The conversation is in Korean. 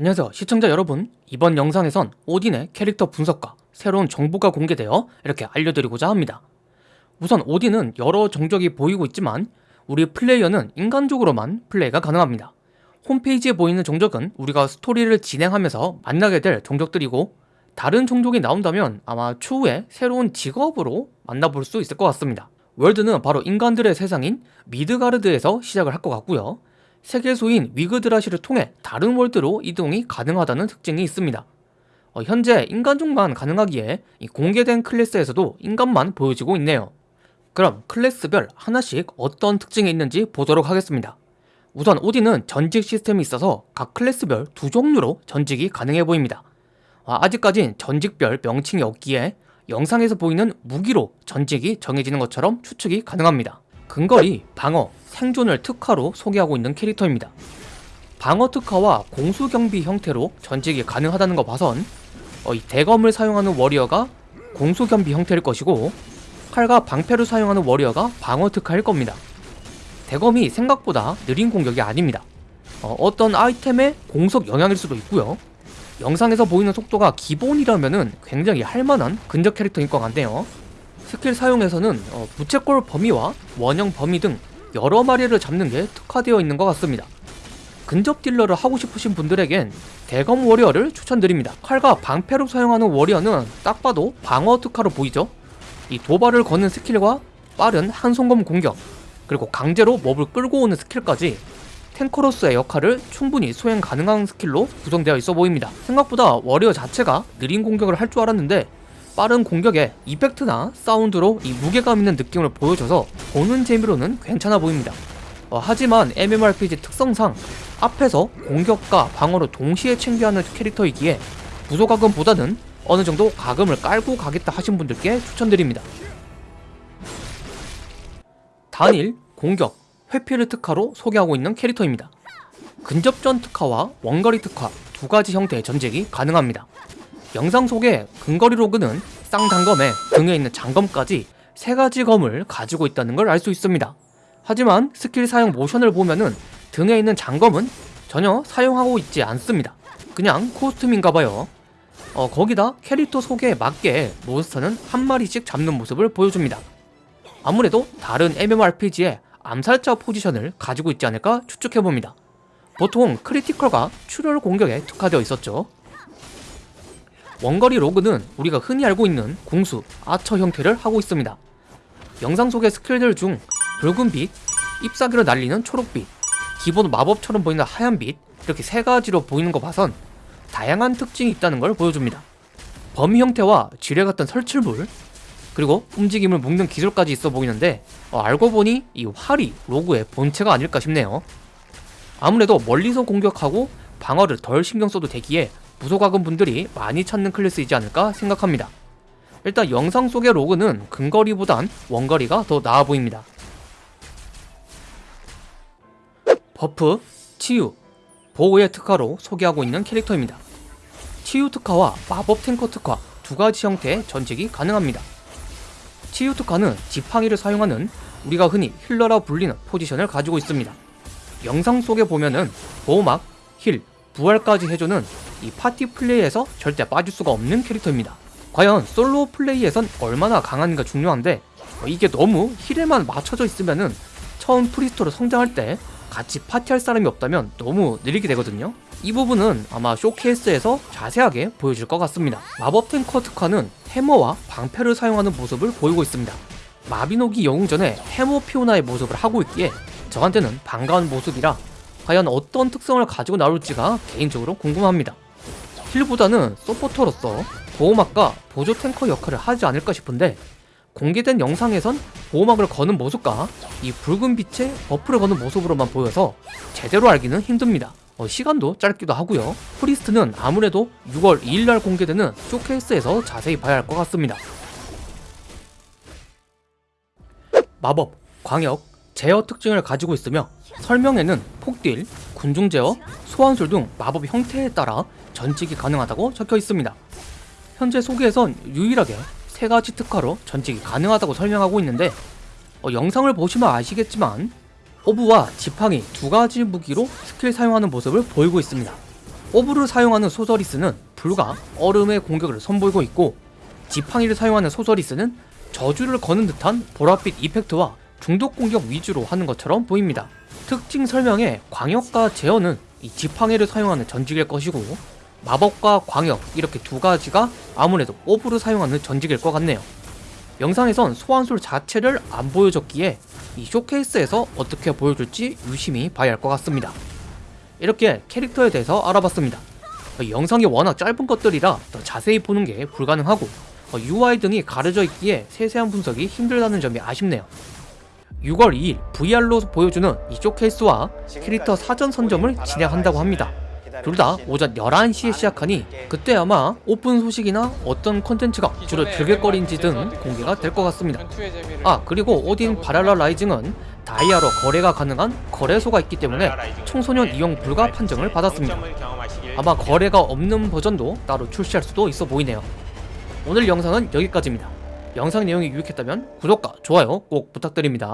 안녕하세요 시청자 여러분. 이번 영상에선 오딘의 캐릭터 분석과 새로운 정보가 공개되어 이렇게 알려드리고자 합니다. 우선 오딘은 여러 종족이 보이고 있지만 우리 플레이어는 인간족으로만 플레이가 가능합니다. 홈페이지에 보이는 종족은 우리가 스토리를 진행하면서 만나게 될 종족들이고 다른 종족이 나온다면 아마 추후에 새로운 직업으로 만나볼 수 있을 것 같습니다. 월드는 바로 인간들의 세상인 미드가르드에서 시작을 할 것 같고요 세계소인 위그드라시를 통해 다른 월드로 이동이 가능하다는 특징이 있습니다. 어, 현재 인간종만 가능하기에 공개된 클래스에서도 인간만 보여지고 있네요. 그럼 클래스별 하나씩 어떤 특징이 있는지 보도록 하겠습니다. 우선 오딘은 전직 시스템이 있어서 각 클래스별 두 종류로 전직이 가능해 보입니다. 어, 아직까진 전직별 명칭이 없기에 영상에서 보이는 무기로 전직이 정해지는 것처럼 추측이 가능합니다. 근거리, 방어, 생존을 특화로 소개하고 있는 캐릭터입니다. 방어 특화와 공수경비 형태로 전직이 가능하다는 거 봐선 어, 이 대검을 사용하는 워리어가 공수경비 형태일 것이고 칼과 방패를 사용하는 워리어가 방어 특화일 겁니다. 대검이 생각보다 느린 공격이 아닙니다. 어, 떤 아이템의 공속 영향일 수도 있고요. 영상에서 보이는 속도가 기본이라면 굉장히 할만한 근접 캐릭터인 것 같네요. 스킬 사용에서는 어, 부채꼴 범위와 원형 범위 등 여러 마리를 잡는 게 특화되어 있는 것 같습니다. 근접 딜러를 하고 싶으신 분들에겐 대검 warrior를 추천드립니다. 칼과 방패로 사용하는 warrior는 딱 봐도 방어 특화로 보이죠? 이 도발을 거는 스킬과 빠른 한손검 공격 그리고 강제로 mob을 끌고 오는 스킬까지 tanker로서의 역할을 충분히 수행 가능한 스킬로 구성되어 있어 보입니다. 생각보다 warrior 자체가 느린 공격을 할 줄 알았는데 빠른 공격에 이펙트나 사운드로 이 무게감 있는 느낌을 보여줘서 보는 재미로는 괜찮아 보입니다. 어, 하지만 MMORPG 특성상 앞에서 공격과 방어를 동시에 챙겨하는 캐릭터이기에 부소가금보다는 어느 정도 가금을 깔고 가겠다 하신 분들께 추천드립니다. 단일, 공격, 회피를 특화로 소개하고 있는 캐릭터입니다. 근접전 특화와 원거리 특화 두 가지 형태의 전쟁이 가능합니다. 영상 속에 근거리 로그는 쌍단검에 등에 있는 장검까지 세 가지 검을 가지고 있다는 걸 알 수 있습니다. 하지만 스킬 사용 모션을 보면은 등에 있는 장검은 전혀 사용하고 있지 않습니다. 그냥 코스튬인가봐요. 어, 거기다 캐릭터 소개에 맞게 몬스터는 한 마리씩 잡는 모습을 보여줍니다. 아무래도 다른 MMORPG의 암살자 포지션을 가지고 있지 않을까 추측해봅니다. 보통 critical과 출혈 공격에 특화되어 있었죠. 원거리 rogue는 우리가 흔히 알고 있는 궁수, 아처 형태를 하고 있습니다. 영상 속의 스킬들 중 붉은 빛, 잎사귀로 날리는 초록빛, 기본 마법처럼 보이는 하얀 빛 이렇게 세 가지로 보이는 거 봐선 다양한 특징이 있다는 걸 보여줍니다. 범위 형태와 지뢰 같은 설치물 그리고 움직임을 묶는 기술까지 있어 보이는데 어, 알고 보니 이 활이 rogue의 본체가 아닐까 싶네요. 아무래도 멀리서 공격하고 방어를 덜 신경 써도 되기에 무소과금 분들이 많이 찾는 클래스이지 않을까 생각합니다. 일단 영상 속의 rogue는 근거리보단 원거리가 더 나아 보입니다. buff, 치유, 보호의 특화로 소개하고 있는 캐릭터입니다. 치유 특화와 마법 탱커 특화 두 가지 형태의 전직이 가능합니다. 치유 특화는 지팡이를 사용하는 우리가 흔히 healer라 불리는 포지션을 가지고 있습니다. 영상 속에 보면은 보호막, heal, 부활까지 해주는 이 파티 플레이에서 절대 빠질 수가 없는 캐릭터입니다. 과연 솔로 플레이에선 얼마나 강한가 중요한데 어, 이게 너무 heal에만 맞춰져 있으면은 처음 Priest로 성장할 때 같이 파티할 사람이 없다면 너무 느리게 되거든요. 이 부분은 아마 쇼케이스에서 자세하게 보여줄 것 같습니다. 마법 탱커 특화는 해머와 방패를 사용하는 모습을 보이고 있습니다. 마비노기 영웅전에 해머 피오나의 모습을 하고 있기에 저한테는 반가운 모습이라 과연 어떤 특성을 가지고 나올지가 개인적으로 궁금합니다. heal보다는 서포터로서 보호막과 보조 탱커 역할을 하지 않을까 싶은데 공개된 영상에선 보호막을 거는 모습과 이 붉은 빛에 buff를 거는 모습으로만 보여서 제대로 알기는 힘듭니다. 어, 시간도 짧기도 하고요. Priest는 아무래도 6월 2일날 공개되는 쇼케이스에서 자세히 봐야 할 것 같습니다. 마법, 광역, 제어 특징을 가지고 있으며 설명에는 폭딜, 군중 제어, 소환술 등 마법 형태에 따라 전직이 가능하다고 적혀 있습니다. 현재 소개에선 유일하게 세 가지 특화로 전직이 가능하다고 설명하고 있는데 어, 영상을 보시면 아시겠지만 오브와 지팡이 두 가지 무기로 스킬 사용하는 모습을 보이고 있습니다. orb를 사용하는 Sorceress는 불과 얼음의 공격을 선보이고 있고 지팡이를 사용하는 소서리스는 저주를 거는 듯한 보랏빛 이펙트와 중독 공격 위주로 하는 것처럼 보입니다. 특징 설명에 광역과 제어는 이 지팡이를 사용하는 전직일 것이고 마법과 광역 이렇게 두 가지가 아무래도 오브를 사용하는 전직일 것 같네요. 영상에선 소환술 자체를 안 보여줬기에 이 쇼케이스에서 어떻게 보여줄지 유심히 봐야 할 것 같습니다. 이렇게 캐릭터에 대해서 알아봤습니다. 어, 영상이 워낙 짧은 것들이라 더 자세히 보는 게 불가능하고 어, UI 등이 가려져 있기에 세세한 분석이 힘들다는 점이 아쉽네요. 6월 2일 VR로 보여주는 이 쇼케이스와 캐릭터 사전 선점을 진행한다고 합니다. 둘 다 오전 11시에 시작하니 그때 아마 오픈 소식이나 어떤 콘텐츠가 주로 즐길거리인지 등 공개가 될 것 같습니다. 아 그리고 오딘 발할라 라이징은 다이아로 거래가 가능한 거래소가 있기 때문에 청소년 이용 불가 판정을 받았습니다. 아마 거래가 없는 버전도 따로 출시할 수도 있어 보이네요. 오늘 영상은 여기까지입니다. 영상 내용이 유익했다면 구독과 좋아요 꼭 부탁드립니다.